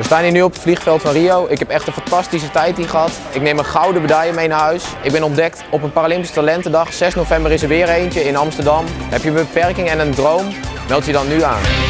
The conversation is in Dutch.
We staan hier nu op het vliegveld van Rio. Ik heb echt een fantastische tijd hier gehad. Ik neem een gouden medaille mee naar huis. Ik ben ontdekt op een Paralympische Talentendag. 6 november is er weer eentje in Amsterdam. Heb je een beperking en een droom? Meld je dan nu aan.